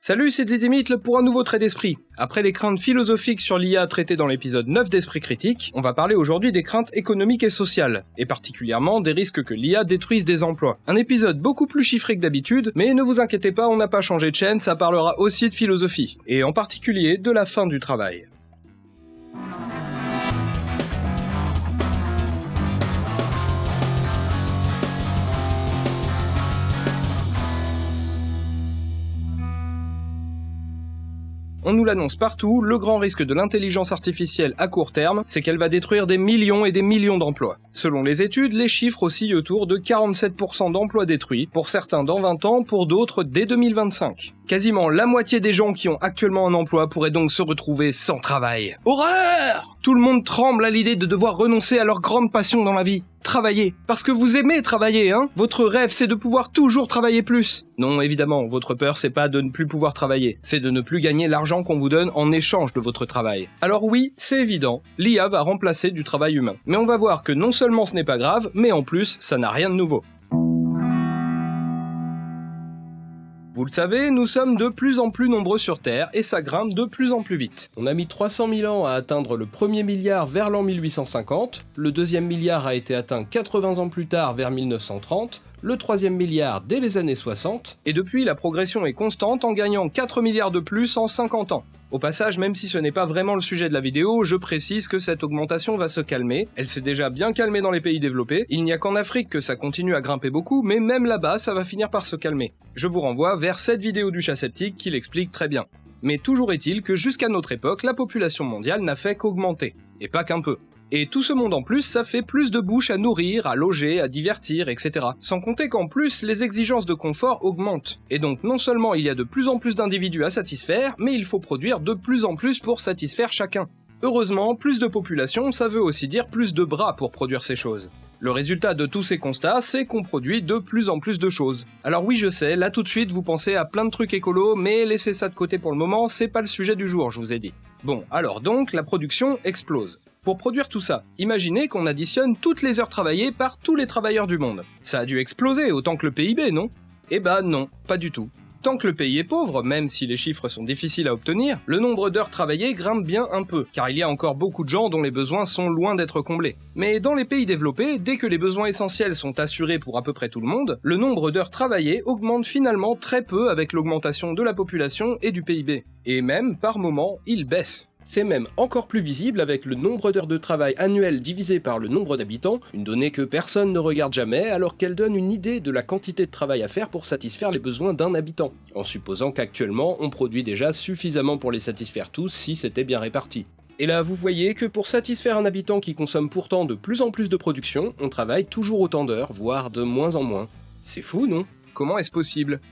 Salut, c'est Zizimit pour un nouveau trait d'esprit. Après les craintes philosophiques sur l'IA traitées dans l'épisode 9 d'Esprit Critique, on va parler aujourd'hui des craintes économiques et sociales, et particulièrement des risques que l'IA détruise des emplois. Un épisode beaucoup plus chiffré que d'habitude, mais ne vous inquiétez pas, on n'a pas changé de chaîne, ça parlera aussi de philosophie, et en particulier de la fin du travail. On nous l'annonce partout, le grand risque de l'intelligence artificielle à court terme, c'est qu'elle va détruire des millions et des millions d'emplois. Selon les études, les chiffres oscillent autour de 47% d'emplois détruits, pour certains dans 20 ans, pour d'autres dès 2025. Quasiment la moitié des gens qui ont actuellement un emploi pourraient donc se retrouver sans travail. Horreur Tout le monde tremble à l'idée de devoir renoncer à leur grande passion dans la vie. Travailler. Parce que vous aimez travailler, hein Votre rêve, c'est de pouvoir toujours travailler plus. Non, évidemment, votre peur, c'est pas de ne plus pouvoir travailler. C'est de ne plus gagner l'argent qu'on vous donne en échange de votre travail. Alors oui, c'est évident, l'IA va remplacer du travail humain. Mais on va voir que non seulement ce n'est pas grave, mais en plus, ça n'a rien de nouveau. Vous le savez, nous sommes de plus en plus nombreux sur Terre et ça grimpe de plus en plus vite. On a mis 300 000 ans à atteindre le premier milliard vers l'an 1850, le deuxième milliard a été atteint 80 ans plus tard vers 1930, le troisième milliard dès les années 60, et depuis la progression est constante en gagnant 4 milliards de plus en 50 ans. Au passage, même si ce n'est pas vraiment le sujet de la vidéo, je précise que cette augmentation va se calmer. Elle s'est déjà bien calmée dans les pays développés. Il n'y a qu'en Afrique que ça continue à grimper beaucoup, mais même là-bas, ça va finir par se calmer. Je vous renvoie vers cette vidéo du chat sceptique qui l'explique très bien. Mais toujours est-il que jusqu'à notre époque, la population mondiale n'a fait qu'augmenter. Et pas qu'un peu. Et tout ce monde en plus, ça fait plus de bouches à nourrir, à loger, à divertir, etc. Sans compter qu'en plus, les exigences de confort augmentent. Et donc non seulement il y a de plus en plus d'individus à satisfaire, mais il faut produire de plus en plus pour satisfaire chacun. Heureusement, plus de population, ça veut aussi dire plus de bras pour produire ces choses. Le résultat de tous ces constats, c'est qu'on produit de plus en plus de choses. Alors oui, je sais, là tout de suite, vous pensez à plein de trucs écolos, mais laissez ça de côté pour le moment, c'est pas le sujet du jour, je vous ai dit. Bon, alors donc, la production explose. Pour produire tout ça, imaginez qu'on additionne toutes les heures travaillées par tous les travailleurs du monde. Ça a dû exploser autant que le PIB, non? Eh bah non, pas du tout. Tant que le pays est pauvre, même si les chiffres sont difficiles à obtenir, le nombre d'heures travaillées grimpe bien un peu, car il y a encore beaucoup de gens dont les besoins sont loin d'être comblés. Mais dans les pays développés, dès que les besoins essentiels sont assurés pour à peu près tout le monde, le nombre d'heures travaillées augmente finalement très peu avec l'augmentation de la population et du PIB. Et même, par moment, il baisse. C'est même encore plus visible avec le nombre d'heures de travail annuel divisé par le nombre d'habitants, une donnée que personne ne regarde jamais alors qu'elle donne une idée de la quantité de travail à faire pour satisfaire les besoins d'un habitant, en supposant qu'actuellement on produit déjà suffisamment pour les satisfaire tous si c'était bien réparti. Et là, vous voyez que pour satisfaire un habitant qui consomme pourtant de plus en plus de production, on travaille toujours autant d'heures, voire de moins en moins. C'est fou, non? Comment est-ce possible?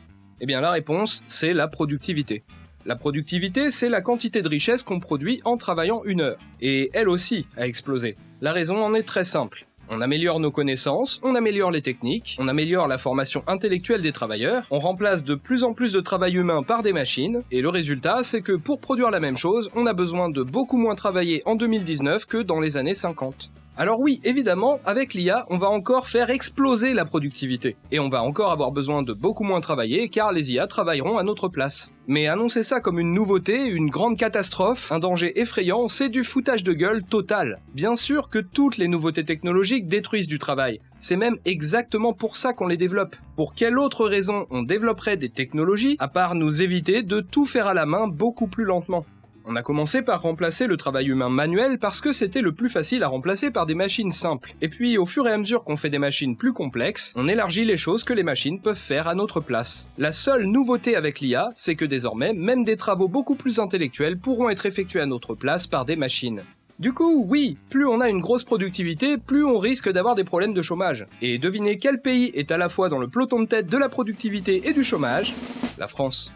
Eh bien la réponse, c'est la productivité. La productivité, c'est la quantité de richesse qu'on produit en travaillant une heure. Et elle aussi a explosé. La raison en est très simple. On améliore nos connaissances, on améliore les techniques, on améliore la formation intellectuelle des travailleurs, on remplace de plus en plus de travail humain par des machines, et le résultat, c'est que pour produire la même chose, on a besoin de beaucoup moins travailler en 2019 que dans les années 50. Alors oui, évidemment, avec l'IA, on va encore faire exploser la productivité. Et on va encore avoir besoin de beaucoup moins travailler car les IA travailleront à notre place. Mais annoncer ça comme une nouveauté, une grande catastrophe, un danger effrayant, c'est du foutage de gueule total. Bien sûr que toutes les nouveautés technologiques détruisent du travail. C'est même exactement pour ça qu'on les développe. Pour quelle autre raison on développerait des technologies à part nous éviter de tout faire à la main beaucoup plus lentement? On a commencé par remplacer le travail humain manuel parce que c'était le plus facile à remplacer par des machines simples. Et puis au fur et à mesure qu'on fait des machines plus complexes, on élargit les choses que les machines peuvent faire à notre place. La seule nouveauté avec l'IA, c'est que désormais, même des travaux beaucoup plus intellectuels pourront être effectués à notre place par des machines. Du coup, oui, plus on a une grosse productivité, plus on risque d'avoir des problèmes de chômage. Et devinez quel pays est à la fois dans le peloton de tête de la productivité et du chômage? La France.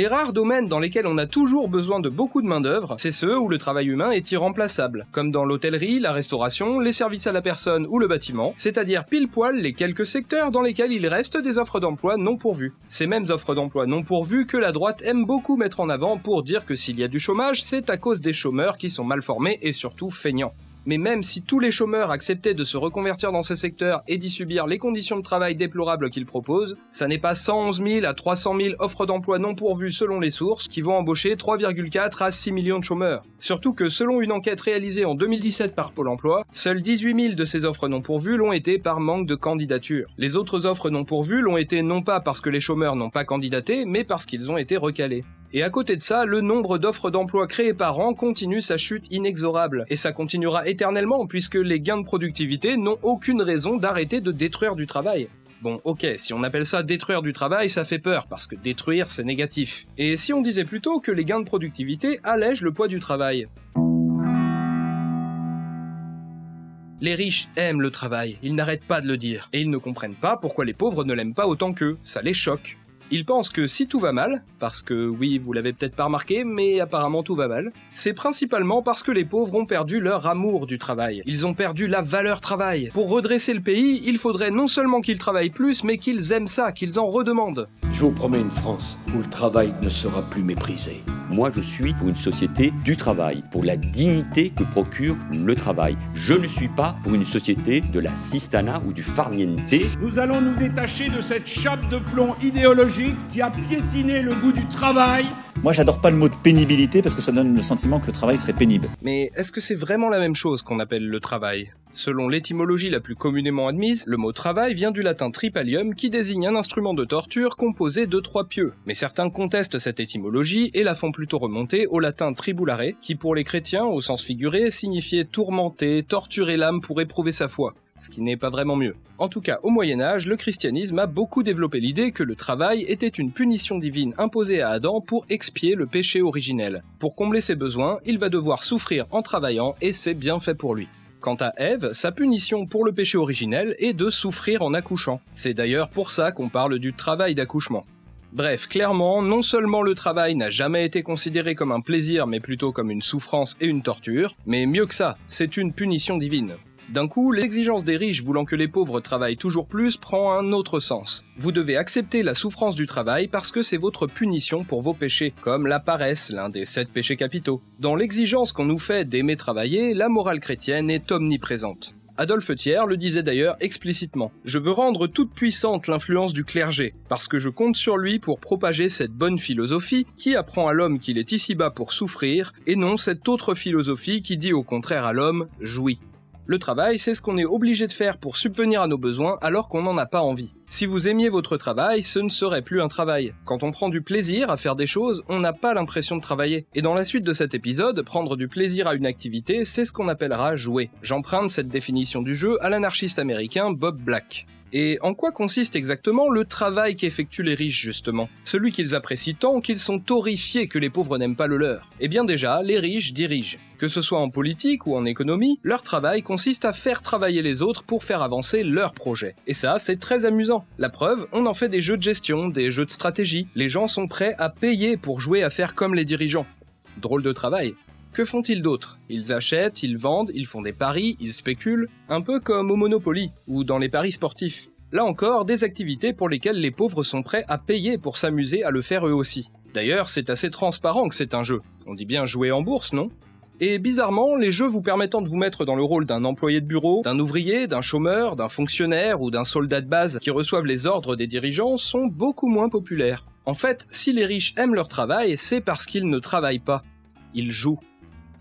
Les rares domaines dans lesquels on a toujours besoin de beaucoup de main-d'œuvre, c'est ceux où le travail humain est irremplaçable, comme dans l'hôtellerie, la restauration, les services à la personne ou le bâtiment, c'est-à-dire pile poil les quelques secteurs dans lesquels il reste des offres d'emploi non pourvues. Ces mêmes offres d'emploi non pourvues que la droite aime beaucoup mettre en avant pour dire que s'il y a du chômage, c'est à cause des chômeurs qui sont mal formés et surtout feignants. Mais même si tous les chômeurs acceptaient de se reconvertir dans ces secteurs et d'y subir les conditions de travail déplorables qu'ils proposent, ça n'est pas 111 000 à 300 000 offres d'emploi non pourvues selon les sources qui vont embaucher 3,4 à 6 millions de chômeurs. Surtout que selon une enquête réalisée en 2017 par Pôle emploi, seuls 18 000 de ces offres non pourvues l'ont été par manque de candidature. Les autres offres non pourvues l'ont été non pas parce que les chômeurs n'ont pas candidaté, mais parce qu'ils ont été recalés. Et à côté de ça, le nombre d'offres d'emploi créées par an continue sa chute inexorable. Et ça continuera éternellement puisque les gains de productivité n'ont aucune raison d'arrêter de détruire du travail. Bon, ok, si on appelle ça détruire du travail, ça fait peur, parce que détruire, c'est négatif. Et si on disait plutôt que les gains de productivité allègent le poids du travail? Les riches aiment le travail, ils n'arrêtent pas de le dire, et ils ne comprennent pas pourquoi les pauvres ne l'aiment pas autant qu'eux, ça les choque. Ils pensent que si tout va mal, parce que oui, vous l'avez peut-être pas remarqué, mais apparemment tout va mal, c'est principalement parce que les pauvres ont perdu leur amour du travail. Ils ont perdu la valeur travail. Pour redresser le pays, il faudrait non seulement qu'ils travaillent plus, mais qu'ils aiment ça, qu'ils en redemandent. Je vous promets une France où le travail ne sera plus méprisé. Moi, je suis pour une société du travail, pour la dignité que procure le travail. Je ne suis pas pour une société de la sistana ou du farniente. Nous allons nous détacher de cette chape de plomb idéologique qui a piétiné le goût du travail moi, j'adore pas le mot de pénibilité parce que ça donne le sentiment que le travail serait pénible. Mais est-ce que c'est vraiment la même chose qu'on appelle le travail? Selon l'étymologie la plus communément admise, le mot travail vient du latin tripalium qui désigne un instrument de torture composé de trois pieux. Mais certains contestent cette étymologie et la font plutôt remonter au latin tribulare, qui pour les chrétiens, au sens figuré, signifiait tourmenter, torturer l'âme pour éprouver sa foi ce qui n'est pas vraiment mieux. En tout cas, au Moyen Âge, le christianisme a beaucoup développé l'idée que le travail était une punition divine imposée à Adam pour expier le péché originel. Pour combler ses besoins, il va devoir souffrir en travaillant et c'est bien fait pour lui. Quant à Ève, sa punition pour le péché originel est de souffrir en accouchant. C'est d'ailleurs pour ça qu'on parle du travail d'accouchement. Bref, clairement, non seulement le travail n'a jamais été considéré comme un plaisir mais plutôt comme une souffrance et une torture, mais mieux que ça, c'est une punition divine. D'un coup, l'exigence des riches voulant que les pauvres travaillent toujours plus prend un autre sens. Vous devez accepter la souffrance du travail parce que c'est votre punition pour vos péchés, comme la paresse, l'un des sept péchés capitaux. Dans l'exigence qu'on nous fait d'aimer travailler, la morale chrétienne est omniprésente. Adolphe Thiers le disait d'ailleurs explicitement. Je veux rendre toute puissante l'influence du clergé, parce que je compte sur lui pour propager cette bonne philosophie qui apprend à l'homme qu'il est ici-bas pour souffrir, et non cette autre philosophie qui dit au contraire à l'homme jouis. Le travail, c'est ce qu'on est obligé de faire pour subvenir à nos besoins alors qu'on n'en a pas envie. Si vous aimiez votre travail, ce ne serait plus un travail. Quand on prend du plaisir à faire des choses, on n'a pas l'impression de travailler. Et dans la suite de cet épisode, prendre du plaisir à une activité, c'est ce qu'on appellera jouer. J'emprunte cette définition du jeu à l'anarchiste américain Bob Black. Et en quoi consiste exactement le travail qu'effectuent les riches justement? Celui qu'ils apprécient tant qu'ils sont horrifiés que les pauvres n'aiment pas le leur. Eh bien déjà, les riches dirigent. Que ce soit en politique ou en économie, leur travail consiste à faire travailler les autres pour faire avancer leurs projets. Et ça, c'est très amusant. La preuve, on en fait des jeux de gestion, des jeux de stratégie. Les gens sont prêts à payer pour jouer à faire comme les dirigeants. Drôle de travail. Que font-ils d'autre Ils achètent, ils vendent, ils font des paris, ils spéculent, un peu comme au Monopoly ou dans les paris sportifs. Là encore, des activités pour lesquelles les pauvres sont prêts à payer pour s'amuser à le faire eux aussi. D'ailleurs, c'est assez transparent que c'est un jeu. On dit bien jouer en bourse, non? Et bizarrement, les jeux vous permettant de vous mettre dans le rôle d'un employé de bureau, d'un ouvrier, d'un chômeur, d'un fonctionnaire ou d'un soldat de base qui reçoivent les ordres des dirigeants sont beaucoup moins populaires. En fait, si les riches aiment leur travail, c'est parce qu'ils ne travaillent pas. Ils jouent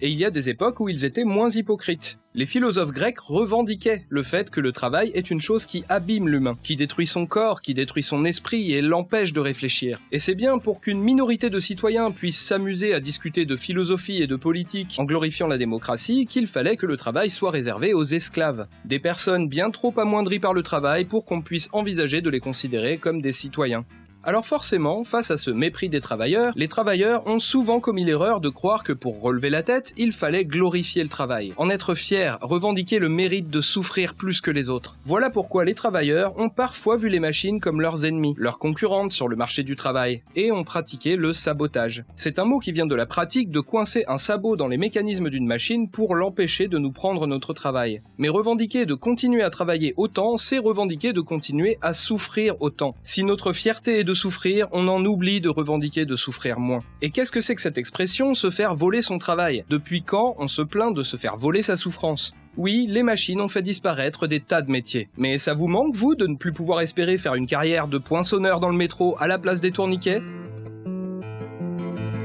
et il y a des époques où ils étaient moins hypocrites. Les philosophes grecs revendiquaient le fait que le travail est une chose qui abîme l'humain, qui détruit son corps, qui détruit son esprit et l'empêche de réfléchir. Et c'est bien pour qu'une minorité de citoyens puisse s'amuser à discuter de philosophie et de politique en glorifiant la démocratie qu'il fallait que le travail soit réservé aux esclaves. Des personnes bien trop amoindries par le travail pour qu'on puisse envisager de les considérer comme des citoyens. Alors forcément, face à ce mépris des travailleurs, les travailleurs ont souvent commis l'erreur de croire que pour relever la tête, il fallait glorifier le travail, en être fier, revendiquer le mérite de souffrir plus que les autres. Voilà pourquoi les travailleurs ont parfois vu les machines comme leurs ennemis, leurs concurrentes sur le marché du travail, et ont pratiqué le sabotage. C'est un mot qui vient de la pratique de coincer un sabot dans les mécanismes d'une machine pour l'empêcher de nous prendre notre travail. Mais revendiquer de continuer à travailler autant, c'est revendiquer de continuer à souffrir autant. Si notre fierté est souffrir, on en oublie de revendiquer de souffrir moins. Et qu'est-ce que c'est que cette expression se faire voler son travail? Depuis quand on se plaint de se faire voler sa souffrance? Oui, les machines ont fait disparaître des tas de métiers. Mais ça vous manque, vous, de ne plus pouvoir espérer faire une carrière de poinçonneur dans le métro à la place des tourniquets?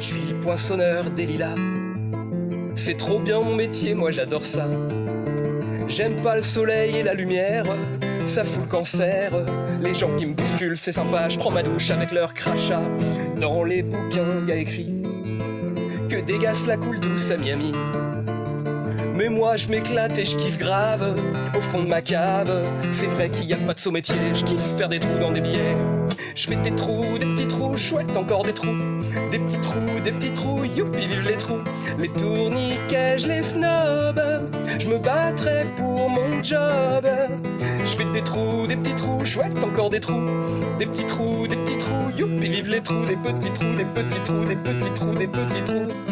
Je suis poinçonneur des lilas. C'est trop bien mon métier, moi j'adore ça. J'aime pas le soleil et la lumière, ça fout le cancer. Les gens qui me bousculent, c'est sympa, je prends ma douche avec leur crachat. Dans les bouquins, y a écrit que des gaz la coule douce à Miami. Mais moi je m'éclate et je kiffe grave au fond de ma cave. C'est vrai qu'il y a pas de saut métier, je kiffe faire des trous dans des billets. Je fais des trous, des petits trous, chouette encore des trous. Des petits trous, des petits trous, youpi vive les trous. Les tourniquets, je les snob. Je me battrai pour mon job. Je fais des trous, des petits trous, chouette encore des trous. Des petits trous, des petits trous, youpi vive les trous. Des petits trous, des petits trous, des petits trous, des petits trous.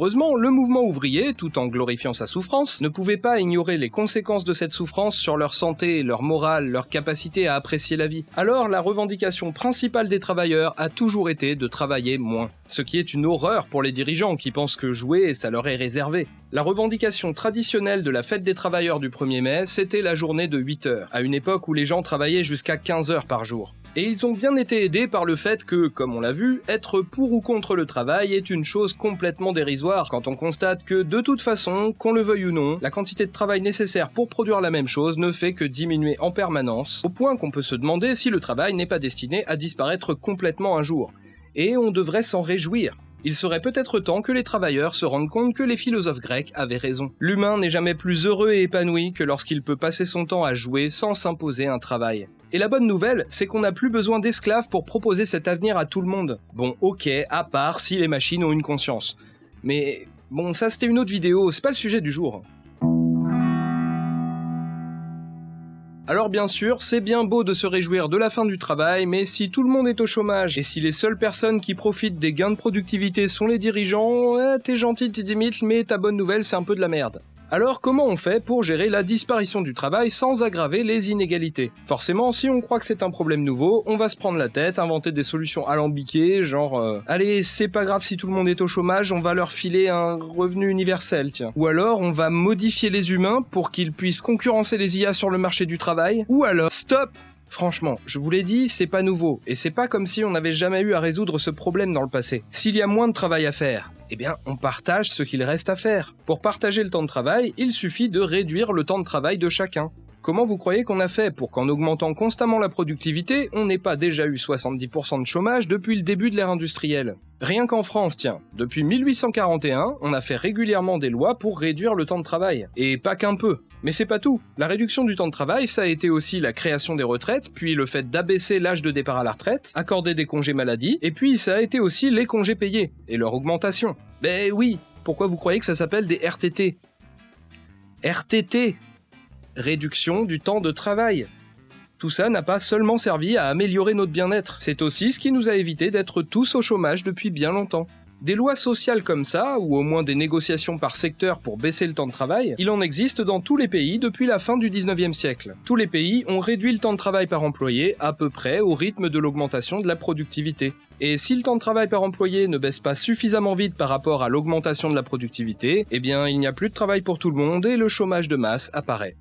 Heureusement, le mouvement ouvrier, tout en glorifiant sa souffrance, ne pouvait pas ignorer les conséquences de cette souffrance sur leur santé, leur morale, leur capacité à apprécier la vie. Alors la revendication principale des travailleurs a toujours été de travailler moins. Ce qui est une horreur pour les dirigeants qui pensent que jouer, ça leur est réservé. La revendication traditionnelle de la fête des travailleurs du 1er mai, c'était la journée de 8 heures, à une époque où les gens travaillaient jusqu'à 15 heures par jour. Et ils ont bien été aidés par le fait que, comme on l'a vu, être pour ou contre le travail est une chose complètement dérisoire quand on constate que, de toute façon, qu'on le veuille ou non, la quantité de travail nécessaire pour produire la même chose ne fait que diminuer en permanence, au point qu'on peut se demander si le travail n'est pas destiné à disparaître complètement un jour. Et on devrait s'en réjouir. Il serait peut-être temps que les travailleurs se rendent compte que les philosophes grecs avaient raison. L'humain n'est jamais plus heureux et épanoui que lorsqu'il peut passer son temps à jouer sans s'imposer un travail. Et la bonne nouvelle, c'est qu'on n'a plus besoin d'esclaves pour proposer cet avenir à tout le monde. Bon, ok, à part si les machines ont une conscience. Mais bon, ça c'était une autre vidéo, c'est pas le sujet du jour. Alors bien sûr, c'est bien beau de se réjouir de la fin du travail, mais si tout le monde est au chômage et si les seules personnes qui profitent des gains de productivité sont les dirigeants, t'es gentil, t'es Dimitri, mais ta bonne nouvelle c'est un peu de la merde. Alors comment on fait pour gérer la disparition du travail sans aggraver les inégalités? Forcément, si on croit que c'est un problème nouveau, on va se prendre la tête, inventer des solutions alambiquées, genre euh, allez, c'est pas grave si tout le monde est au chômage, on va leur filer un revenu universel, tiens. Ou alors on va modifier les humains pour qu'ils puissent concurrencer les IA sur le marché du travail. Ou alors stop Franchement, je vous l'ai dit, c'est pas nouveau, et c'est pas comme si on n'avait jamais eu à résoudre ce problème dans le passé. S'il y a moins de travail à faire, eh bien, on partage ce qu'il reste à faire. Pour partager le temps de travail, il suffit de réduire le temps de travail de chacun. Comment vous croyez qu'on a fait pour qu'en augmentant constamment la productivité, on n'ait pas déjà eu 70% de chômage depuis le début de l'ère industrielle? Rien qu'en France, tiens, depuis 1841, on a fait régulièrement des lois pour réduire le temps de travail. Et pas qu'un peu. Mais c'est pas tout. La réduction du temps de travail, ça a été aussi la création des retraites, puis le fait d'abaisser l'âge de départ à la retraite, accorder des congés maladie, et puis ça a été aussi les congés payés, et leur augmentation. Ben oui, pourquoi vous croyez que ça s'appelle des RTT RTT Réduction du temps de travail. Tout ça n'a pas seulement servi à améliorer notre bien-être, c'est aussi ce qui nous a évité d'être tous au chômage depuis bien longtemps. Des lois sociales comme ça, ou au moins des négociations par secteur pour baisser le temps de travail, il en existe dans tous les pays depuis la fin du 19e siècle. Tous les pays ont réduit le temps de travail par employé à peu près au rythme de l'augmentation de la productivité. Et si le temps de travail par employé ne baisse pas suffisamment vite par rapport à l'augmentation de la productivité, eh bien il n'y a plus de travail pour tout le monde et le chômage de masse apparaît.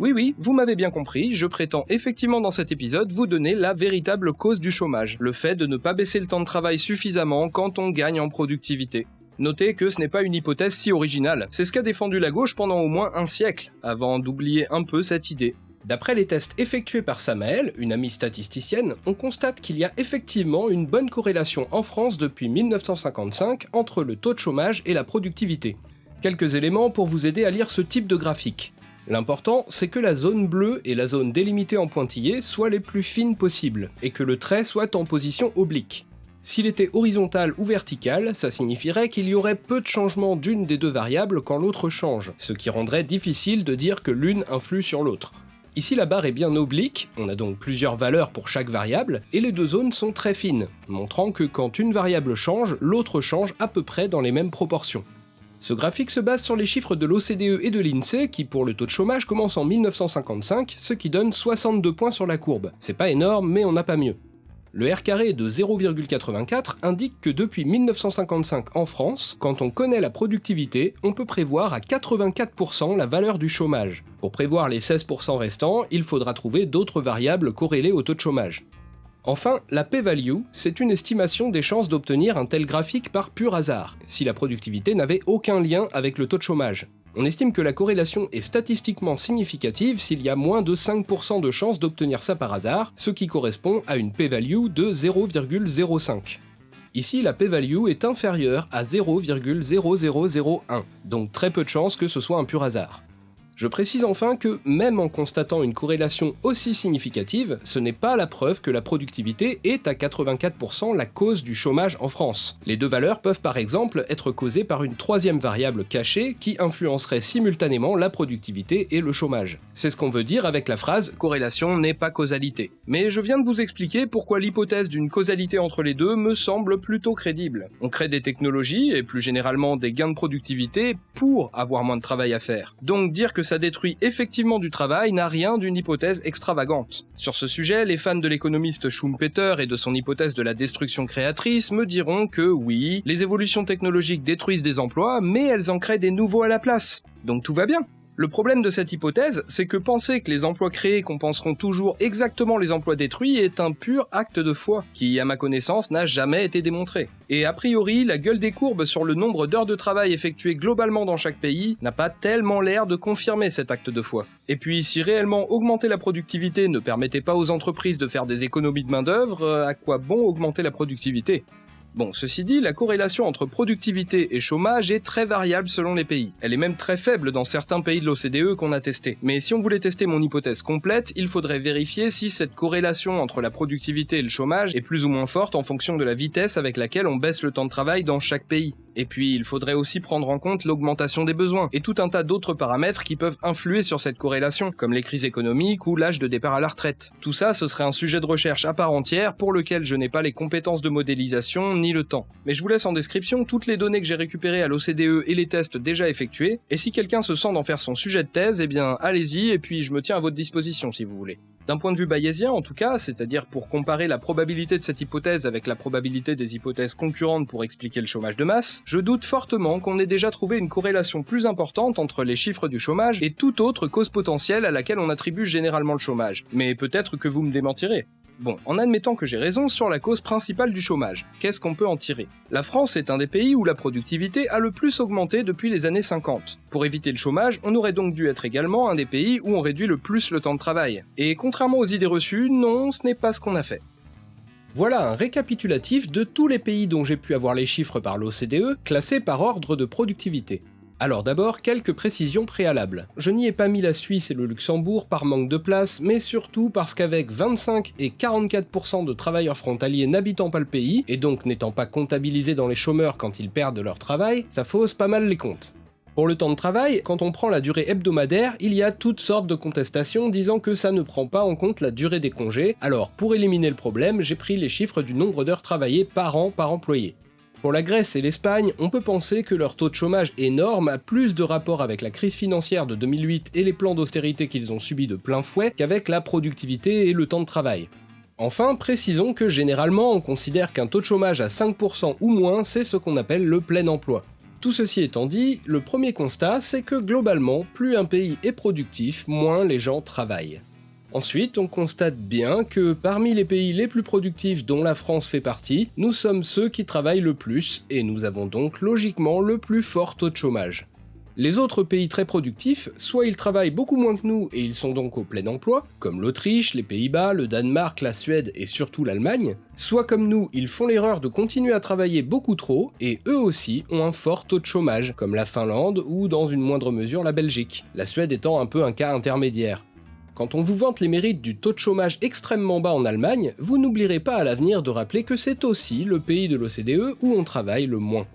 Oui oui, vous m'avez bien compris, je prétends effectivement dans cet épisode vous donner la véritable cause du chômage, le fait de ne pas baisser le temps de travail suffisamment quand on gagne en productivité. Notez que ce n'est pas une hypothèse si originale, c'est ce qu'a défendu la gauche pendant au moins un siècle, avant d'oublier un peu cette idée. D'après les tests effectués par Samael, une amie statisticienne, on constate qu'il y a effectivement une bonne corrélation en France depuis 1955 entre le taux de chômage et la productivité. Quelques éléments pour vous aider à lire ce type de graphique. L'important, c'est que la zone bleue et la zone délimitée en pointillé soient les plus fines possibles, et que le trait soit en position oblique. S'il était horizontal ou vertical, ça signifierait qu'il y aurait peu de changements d'une des deux variables quand l'autre change, ce qui rendrait difficile de dire que l'une influe sur l'autre. Ici la barre est bien oblique, on a donc plusieurs valeurs pour chaque variable, et les deux zones sont très fines, montrant que quand une variable change, l'autre change à peu près dans les mêmes proportions. Ce graphique se base sur les chiffres de l'OCDE et de l'INSEE qui pour le taux de chômage commence en 1955, ce qui donne 62 points sur la courbe. C'est pas énorme, mais on n'a pas mieux. Le R carré de 0,84 indique que depuis 1955 en France, quand on connaît la productivité, on peut prévoir à 84% la valeur du chômage. Pour prévoir les 16% restants, il faudra trouver d'autres variables corrélées au taux de chômage. Enfin, la p-value, c'est une estimation des chances d'obtenir un tel graphique par pur hasard, si la productivité n'avait aucun lien avec le taux de chômage. On estime que la corrélation est statistiquement significative s'il y a moins de 5% de chances d'obtenir ça par hasard, ce qui correspond à une p-value de 0,05. Ici, la p-value est inférieure à 0,0001, donc très peu de chances que ce soit un pur hasard. Je précise enfin que même en constatant une corrélation aussi significative, ce n'est pas la preuve que la productivité est à 84% la cause du chômage en France. Les deux valeurs peuvent par exemple être causées par une troisième variable cachée qui influencerait simultanément la productivité et le chômage. C'est ce qu'on veut dire avec la phrase « corrélation n'est pas causalité ». Mais je viens de vous expliquer pourquoi l'hypothèse d'une causalité entre les deux me semble plutôt crédible. On crée des technologies, et plus généralement des gains de productivité, pour avoir moins de travail à faire. Donc dire que ça détruit effectivement du travail n'a rien d'une hypothèse extravagante. Sur ce sujet, les fans de l'économiste Schumpeter et de son hypothèse de la destruction créatrice me diront que oui, les évolutions technologiques détruisent des emplois, mais elles en créent des nouveaux à la place. Donc tout va bien. Le problème de cette hypothèse, c'est que penser que les emplois créés compenseront toujours exactement les emplois détruits est un pur acte de foi, qui, à ma connaissance, n'a jamais été démontré. Et a priori, la gueule des courbes sur le nombre d'heures de travail effectuées globalement dans chaque pays n'a pas tellement l'air de confirmer cet acte de foi. Et puis, si réellement augmenter la productivité ne permettait pas aux entreprises de faire des économies de main-d'œuvre, euh, à quoi bon augmenter la productivité? Bon, ceci dit, la corrélation entre productivité et chômage est très variable selon les pays. Elle est même très faible dans certains pays de l'OCDE qu'on a testé. Mais si on voulait tester mon hypothèse complète, il faudrait vérifier si cette corrélation entre la productivité et le chômage est plus ou moins forte en fonction de la vitesse avec laquelle on baisse le temps de travail dans chaque pays. Et puis, il faudrait aussi prendre en compte l'augmentation des besoins, et tout un tas d'autres paramètres qui peuvent influer sur cette corrélation, comme les crises économiques ou l'âge de départ à la retraite. Tout ça, ce serait un sujet de recherche à part entière pour lequel je n'ai pas les compétences de modélisation le temps. Mais je vous laisse en description toutes les données que j'ai récupérées à l'OCDE et les tests déjà effectués, et si quelqu'un se sent d'en faire son sujet de thèse, eh bien allez-y, et puis je me tiens à votre disposition si vous voulez. D'un point de vue bayésien en tout cas, c'est-à-dire pour comparer la probabilité de cette hypothèse avec la probabilité des hypothèses concurrentes pour expliquer le chômage de masse, je doute fortement qu'on ait déjà trouvé une corrélation plus importante entre les chiffres du chômage et toute autre cause potentielle à laquelle on attribue généralement le chômage. Mais peut-être que vous me démentirez. Bon, en admettant que j'ai raison sur la cause principale du chômage, qu'est-ce qu'on peut en tirer? La France est un des pays où la productivité a le plus augmenté depuis les années 50. Pour éviter le chômage, on aurait donc dû être également un des pays où on réduit le plus le temps de travail. Et contrairement aux idées reçues, non, ce n'est pas ce qu'on a fait. Voilà un récapitulatif de tous les pays dont j'ai pu avoir les chiffres par l'OCDE, classés par ordre de productivité. Alors d'abord, quelques précisions préalables. Je n'y ai pas mis la Suisse et le Luxembourg par manque de place, mais surtout parce qu'avec 25 et 44% de travailleurs frontaliers n'habitant pas le pays, et donc n'étant pas comptabilisés dans les chômeurs quand ils perdent leur travail, ça fausse pas mal les comptes. Pour le temps de travail, quand on prend la durée hebdomadaire, il y a toutes sortes de contestations disant que ça ne prend pas en compte la durée des congés, alors pour éliminer le problème, j'ai pris les chiffres du nombre d'heures travaillées par an par employé. Pour la Grèce et l'Espagne, on peut penser que leur taux de chômage énorme a plus de rapport avec la crise financière de 2008 et les plans d'austérité qu'ils ont subis de plein fouet qu'avec la productivité et le temps de travail. Enfin, précisons que généralement on considère qu'un taux de chômage à 5% ou moins, c'est ce qu'on appelle le plein emploi. Tout ceci étant dit, le premier constat, c'est que globalement, plus un pays est productif, moins les gens travaillent. Ensuite, on constate bien que parmi les pays les plus productifs dont la France fait partie, nous sommes ceux qui travaillent le plus, et nous avons donc logiquement le plus fort taux de chômage. Les autres pays très productifs, soit ils travaillent beaucoup moins que nous et ils sont donc au plein emploi, comme l'Autriche, les Pays-Bas, le Danemark, la Suède et surtout l'Allemagne, soit comme nous, ils font l'erreur de continuer à travailler beaucoup trop et eux aussi ont un fort taux de chômage, comme la Finlande ou dans une moindre mesure la Belgique, la Suède étant un peu un cas intermédiaire. Quand on vous vante les mérites du taux de chômage extrêmement bas en Allemagne, vous n'oublierez pas à l'avenir de rappeler que c'est aussi le pays de l'OCDE où on travaille le moins.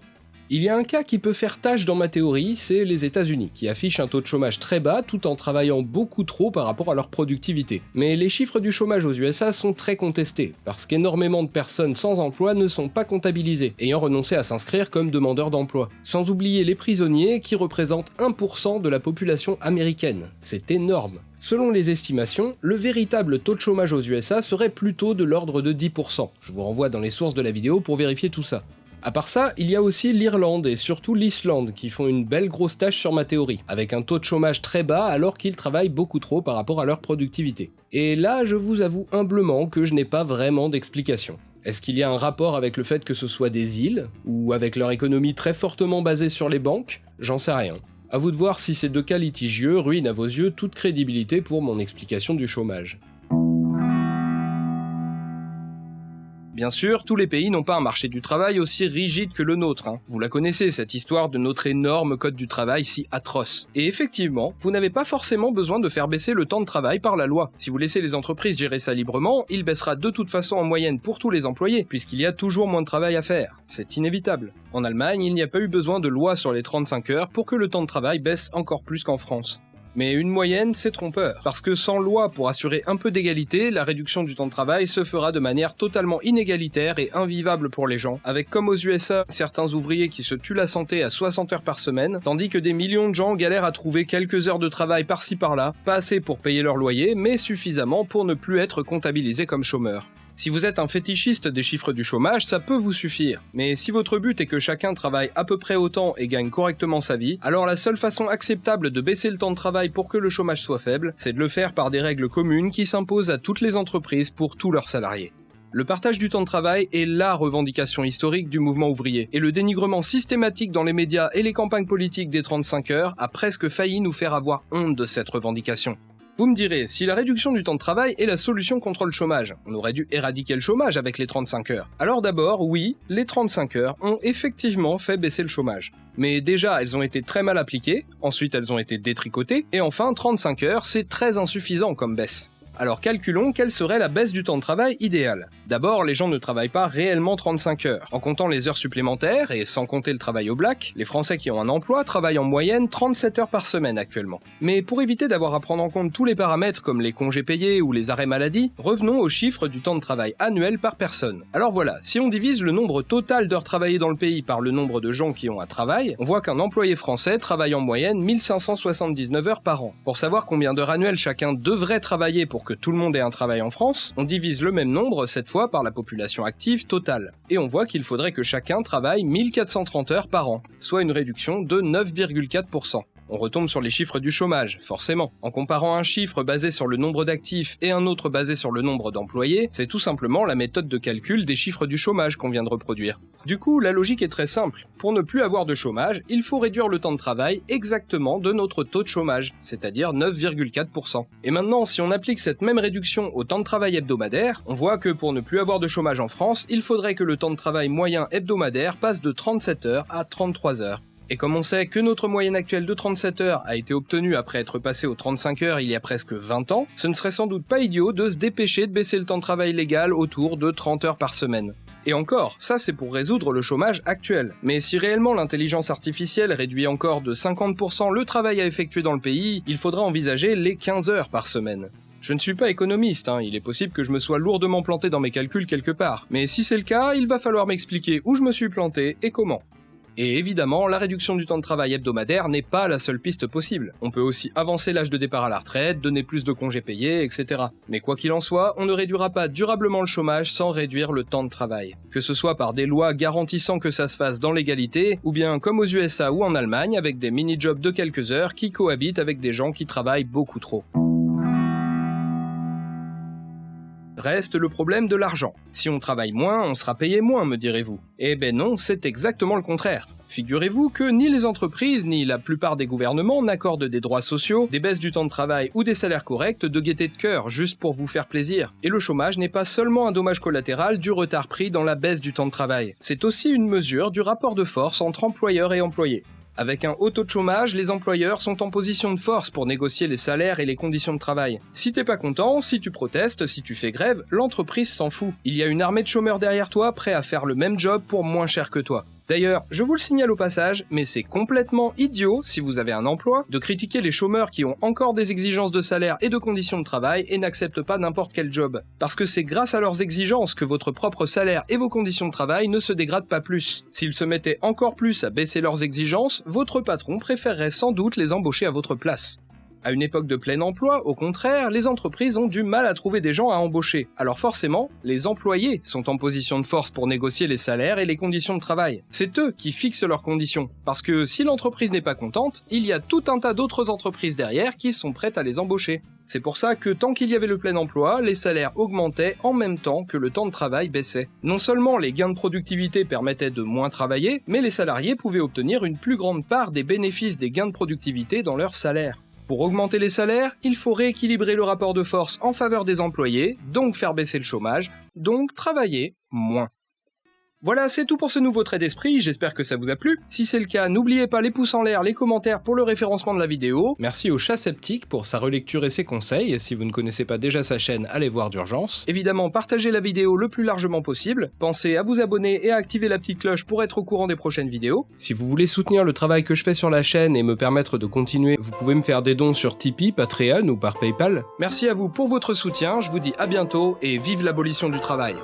Il y a un cas qui peut faire tâche dans ma théorie, c'est les États-Unis, qui affichent un taux de chômage très bas tout en travaillant beaucoup trop par rapport à leur productivité. Mais les chiffres du chômage aux USA sont très contestés, parce qu'énormément de personnes sans emploi ne sont pas comptabilisées, ayant renoncé à s'inscrire comme demandeurs d'emploi. Sans oublier les prisonniers qui représentent 1% de la population américaine. C'est énorme. Selon les estimations, le véritable taux de chômage aux USA serait plutôt de l'ordre de 10%. Je vous renvoie dans les sources de la vidéo pour vérifier tout ça. À part ça, il y a aussi l'Irlande et surtout l'Islande qui font une belle grosse tâche sur ma théorie, avec un taux de chômage très bas alors qu'ils travaillent beaucoup trop par rapport à leur productivité. Et là, je vous avoue humblement que je n'ai pas vraiment d'explication. Est-ce qu'il y a un rapport avec le fait que ce soit des îles, ou avec leur économie très fortement basée sur les banques? J'en sais rien. À vous de voir si ces deux cas litigieux ruinent à vos yeux toute crédibilité pour mon explication du chômage. Bien sûr, tous les pays n'ont pas un marché du travail aussi rigide que le nôtre. Hein. Vous la connaissez, cette histoire de notre énorme code du travail si atroce. Et effectivement, vous n'avez pas forcément besoin de faire baisser le temps de travail par la loi. Si vous laissez les entreprises gérer ça librement, il baissera de toute façon en moyenne pour tous les employés, puisqu'il y a toujours moins de travail à faire. C'est inévitable. En Allemagne, il n'y a pas eu besoin de loi sur les 35 heures pour que le temps de travail baisse encore plus qu'en France. Mais une moyenne, c'est trompeur, parce que sans loi pour assurer un peu d'égalité, la réduction du temps de travail se fera de manière totalement inégalitaire et invivable pour les gens, avec comme aux USA certains ouvriers qui se tuent la santé à 60 heures par semaine, tandis que des millions de gens galèrent à trouver quelques heures de travail par-ci par-là, pas assez pour payer leur loyer, mais suffisamment pour ne plus être comptabilisés comme chômeurs. Si vous êtes un fétichiste des chiffres du chômage, ça peut vous suffire. Mais si votre but est que chacun travaille à peu près autant et gagne correctement sa vie, alors la seule façon acceptable de baisser le temps de travail pour que le chômage soit faible, c'est de le faire par des règles communes qui s'imposent à toutes les entreprises pour tous leurs salariés. Le partage du temps de travail est LA revendication historique du mouvement ouvrier, et le dénigrement systématique dans les médias et les campagnes politiques des 35 heures a presque failli nous faire avoir honte de cette revendication. Vous me direz, si la réduction du temps de travail est la solution contre le chômage, on aurait dû éradiquer le chômage avec les 35 heures. Alors d'abord, oui, les 35 heures ont effectivement fait baisser le chômage. Mais déjà, elles ont été très mal appliquées, ensuite elles ont été détricotées, et enfin 35 heures, c'est très insuffisant comme baisse. Alors calculons quelle serait la baisse du temps de travail idéale. D'abord, les gens ne travaillent pas réellement 35 heures. En comptant les heures supplémentaires et sans compter le travail au black, les Français qui ont un emploi travaillent en moyenne 37 heures par semaine actuellement. Mais pour éviter d'avoir à prendre en compte tous les paramètres comme les congés payés ou les arrêts maladie, revenons aux chiffres du temps de travail annuel par personne. Alors voilà, si on divise le nombre total d'heures travaillées dans le pays par le nombre de gens qui ont un travail, on voit qu'un employé français travaille en moyenne 1579 heures par an. Pour savoir combien d'heures annuelles chacun devrait travailler pour que tout le monde ait un travail en France, on divise le même nombre, cette fois par la population active totale. Et on voit qu'il faudrait que chacun travaille 1430 heures par an, soit une réduction de 9,4% on retombe sur les chiffres du chômage, forcément. En comparant un chiffre basé sur le nombre d'actifs et un autre basé sur le nombre d'employés, c'est tout simplement la méthode de calcul des chiffres du chômage qu'on vient de reproduire. Du coup, la logique est très simple. Pour ne plus avoir de chômage, il faut réduire le temps de travail exactement de notre taux de chômage, c'est-à-dire 9,4%. Et maintenant, si on applique cette même réduction au temps de travail hebdomadaire, on voit que pour ne plus avoir de chômage en France, il faudrait que le temps de travail moyen hebdomadaire passe de 37 heures à 33 heures. Et comme on sait que notre moyenne actuelle de 37 heures a été obtenue après être passée aux 35 heures il y a presque 20 ans, ce ne serait sans doute pas idiot de se dépêcher de baisser le temps de travail légal autour de 30 heures par semaine. Et encore, ça c'est pour résoudre le chômage actuel. Mais si réellement l'intelligence artificielle réduit encore de 50% le travail à effectuer dans le pays, il faudra envisager les 15 heures par semaine. Je ne suis pas économiste, hein, il est possible que je me sois lourdement planté dans mes calculs quelque part, mais si c'est le cas, il va falloir m'expliquer où je me suis planté et comment. Et évidemment, la réduction du temps de travail hebdomadaire n'est pas la seule piste possible. On peut aussi avancer l'âge de départ à la retraite, donner plus de congés payés, etc. Mais quoi qu'il en soit, on ne réduira pas durablement le chômage sans réduire le temps de travail. Que ce soit par des lois garantissant que ça se fasse dans l'égalité, ou bien comme aux USA ou en Allemagne avec des mini-jobs de quelques heures qui cohabitent avec des gens qui travaillent beaucoup trop. Reste le problème de l'argent. Si on travaille moins, on sera payé moins, me direz-vous. Eh ben non, c'est exactement le contraire. Figurez-vous que ni les entreprises ni la plupart des gouvernements n'accordent des droits sociaux, des baisses du temps de travail ou des salaires corrects de gaieté de cœur juste pour vous faire plaisir. Et le chômage n'est pas seulement un dommage collatéral du retard pris dans la baisse du temps de travail, c'est aussi une mesure du rapport de force entre employeurs et employés. Avec un haut taux de chômage, les employeurs sont en position de force pour négocier les salaires et les conditions de travail. Si t'es pas content, si tu protestes, si tu fais grève, l'entreprise s'en fout. Il y a une armée de chômeurs derrière toi prêts à faire le même job pour moins cher que toi. D'ailleurs, je vous le signale au passage, mais c'est complètement idiot, si vous avez un emploi, de critiquer les chômeurs qui ont encore des exigences de salaire et de conditions de travail et n'acceptent pas n'importe quel job. Parce que c'est grâce à leurs exigences que votre propre salaire et vos conditions de travail ne se dégradent pas plus. S'ils se mettaient encore plus à baisser leurs exigences, votre patron préférerait sans doute les embaucher à votre place. À une époque de plein emploi, au contraire, les entreprises ont du mal à trouver des gens à embaucher. Alors forcément, les employés sont en position de force pour négocier les salaires et les conditions de travail. C'est eux qui fixent leurs conditions. Parce que si l'entreprise n'est pas contente, il y a tout un tas d'autres entreprises derrière qui sont prêtes à les embaucher. C'est pour ça que tant qu'il y avait le plein emploi, les salaires augmentaient en même temps que le temps de travail baissait. Non seulement les gains de productivité permettaient de moins travailler, mais les salariés pouvaient obtenir une plus grande part des bénéfices des gains de productivité dans leur salaire. Pour augmenter les salaires, il faut rééquilibrer le rapport de force en faveur des employés, donc faire baisser le chômage, donc travailler moins. Voilà, c'est tout pour ce nouveau trait d'esprit, j'espère que ça vous a plu. Si c'est le cas, n'oubliez pas les pouces en l'air, les commentaires pour le référencement de la vidéo. Merci au chat sceptique pour sa relecture et ses conseils, si vous ne connaissez pas déjà sa chaîne, allez voir d'urgence. Évidemment, partagez la vidéo le plus largement possible, pensez à vous abonner et à activer la petite cloche pour être au courant des prochaines vidéos. Si vous voulez soutenir le travail que je fais sur la chaîne et me permettre de continuer, vous pouvez me faire des dons sur Tipeee, Patreon ou par Paypal. Merci à vous pour votre soutien, je vous dis à bientôt et vive l'abolition du travail.